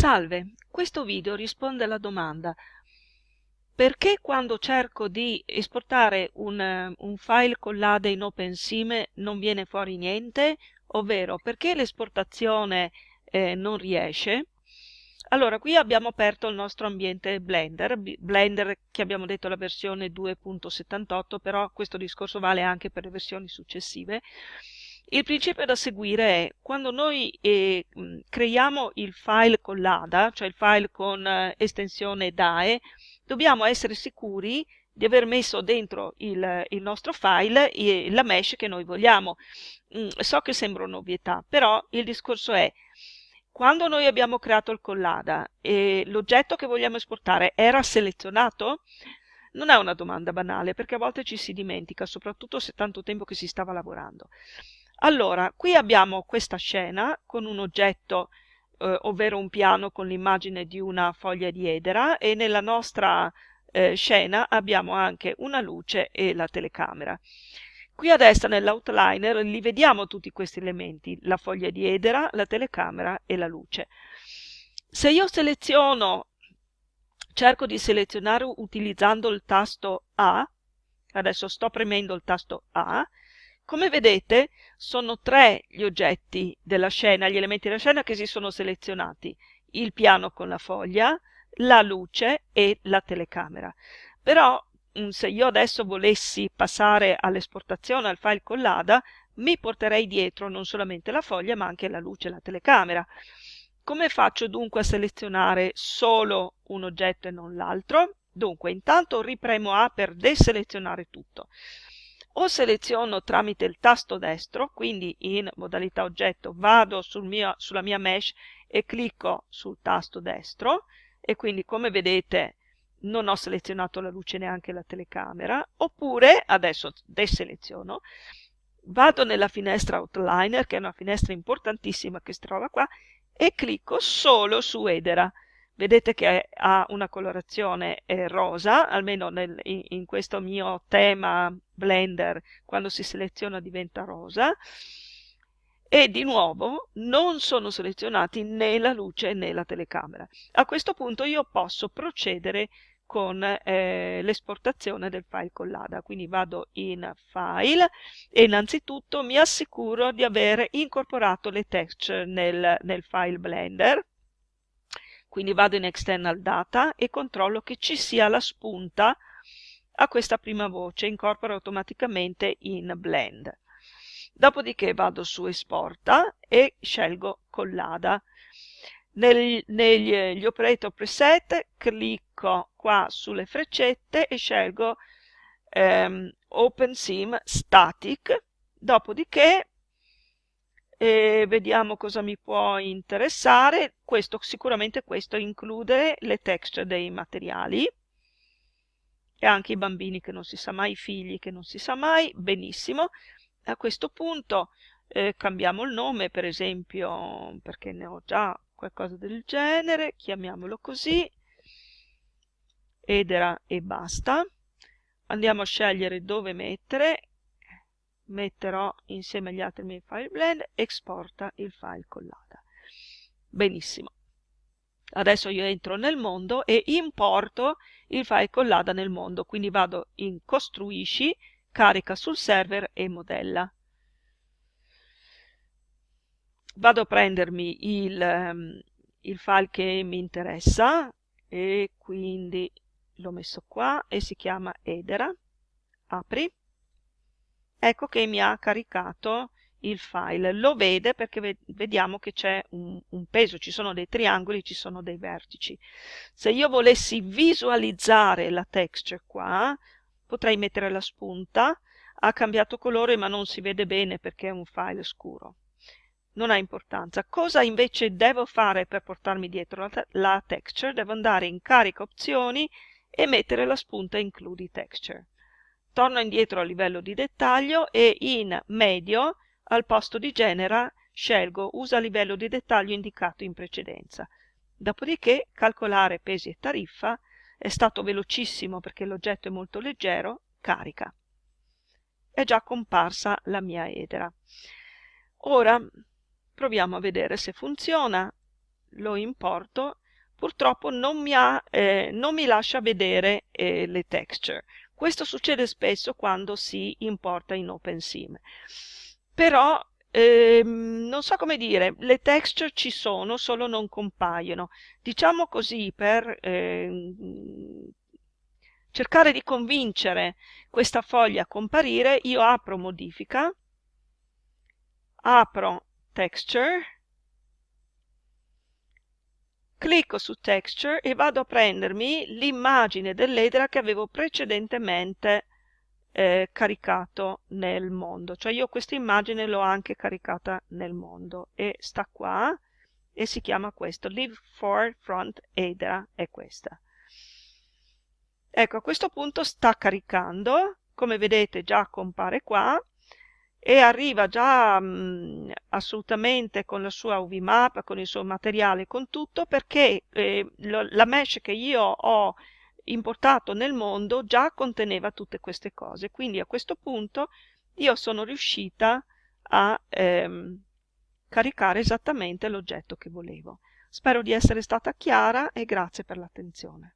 Salve, questo video risponde alla domanda perché quando cerco di esportare un, un file con l'ADE in OpenSIM non viene fuori niente? Ovvero, perché l'esportazione eh, non riesce? Allora, qui abbiamo aperto il nostro ambiente Blender, Blender che abbiamo detto la versione 2.78, però questo discorso vale anche per le versioni successive. Il principio da seguire è quando noi eh, creiamo il file con l'ADA, cioè il file con eh, estensione DAE, dobbiamo essere sicuri di aver messo dentro il, il nostro file eh, la mesh che noi vogliamo. Mm, so che sembra un'ovvietà, però il discorso è quando noi abbiamo creato il collada e l'oggetto che vogliamo esportare era selezionato, non è una domanda banale perché a volte ci si dimentica, soprattutto se tanto tempo che si stava lavorando. Allora, qui abbiamo questa scena con un oggetto, eh, ovvero un piano con l'immagine di una foglia di edera e nella nostra eh, scena abbiamo anche una luce e la telecamera. Qui a destra nell'outliner li vediamo tutti questi elementi, la foglia di edera, la telecamera e la luce. Se io seleziono, cerco di selezionare utilizzando il tasto A, adesso sto premendo il tasto A, come vedete sono tre gli oggetti della scena, gli elementi della scena che si sono selezionati, il piano con la foglia, la luce e la telecamera. Però mm, se io adesso volessi passare all'esportazione al file con l'ADA, mi porterei dietro non solamente la foglia ma anche la luce e la telecamera. Come faccio dunque a selezionare solo un oggetto e non l'altro? Dunque, intanto ripremo A per deselezionare tutto o seleziono tramite il tasto destro, quindi in modalità oggetto vado sul mio, sulla mia mesh e clicco sul tasto destro e quindi come vedete non ho selezionato la luce neanche la telecamera, oppure adesso deseleziono, vado nella finestra Outliner, che è una finestra importantissima che si trova qua, e clicco solo su Edera vedete che ha una colorazione eh, rosa, almeno nel, in, questo mio tema Blender, quando si seleziona diventa rosa, e di nuovo non sono selezionati né la luce né la telecamera. A questo punto io posso procedere con eh, l'esportazione del file con l'ADA, quindi vado in File e innanzitutto mi assicuro di aver incorporato le texture nel, nel file Blender, quindi vado in External Data e controllo che ci sia la spunta a questa prima voce, incorpora automaticamente in Blend. Dopodiché vado su Esporta e scelgo Collada. Negli, negli operator preset clicco qua sulle freccette e scelgo ehm, OpenSIM Static, dopodiché e vediamo cosa mi può interessare. Questo, sicuramente questo include le texture dei materiali e anche i bambini che non si sa mai, i figli che non si sa mai, benissimo. A questo punto eh, cambiamo il nome, per esempio, perché ne ho già qualcosa del genere, chiamiamolo così, edera e basta. Andiamo a scegliere dove mettere metterò insieme agli altri miei file blend, esporta il file collada. Benissimo. Adesso io entro nel mondo e importo il file collada nel mondo, quindi vado in costruisci, carica sul server e modella. Vado a prendermi il, um, il file che mi interessa e quindi l'ho messo qua e si chiama edera. Apri ecco che mi ha caricato il file. Lo vede perché vediamo che c'è un, un, peso, ci sono dei triangoli, ci sono dei vertici. Se io volessi visualizzare la texture qua, potrei mettere la spunta, ha cambiato colore ma non si vede bene perché è un file scuro. Non ha importanza. Cosa invece devo fare per portarmi dietro la, la texture? Devo andare in carica opzioni e mettere la spunta includi texture torno indietro a livello di dettaglio e in medio al posto di genera scelgo usa livello di dettaglio indicato in precedenza. Dopodiché calcolare pesi e tariffa è stato velocissimo perché l'oggetto è molto leggero, carica. È già comparsa la mia edera. Ora proviamo a vedere se funziona. lo importo purtroppo non mi, ha, eh, non mi lascia vedere eh, le texture questo succede spesso quando si importa in OpenSim però ehm, non so come dire le texture ci sono solo non compaiono. Diciamo così per ehm, cercare di convincere questa foglia a comparire io apro modifica apro texture clicco su texture e vado a prendermi l'immagine dell'edera che avevo precedentemente eh, caricato nel mondo. Cioè io questa immagine l'ho anche caricata nel mondo e sta qua e si chiama questo. Live for front edera è questa. Ecco a questo punto sta caricando. Come vedete già compare qua e arriva già mh, assolutamente con la sua UV map, con il suo materiale, con tutto, perché eh, lo, la mesh che io ho importato nel mondo già conteneva tutte queste cose. Quindi a questo punto io sono riuscita a ehm, caricare esattamente l'oggetto che volevo. Spero di essere stata chiara e grazie per l'attenzione.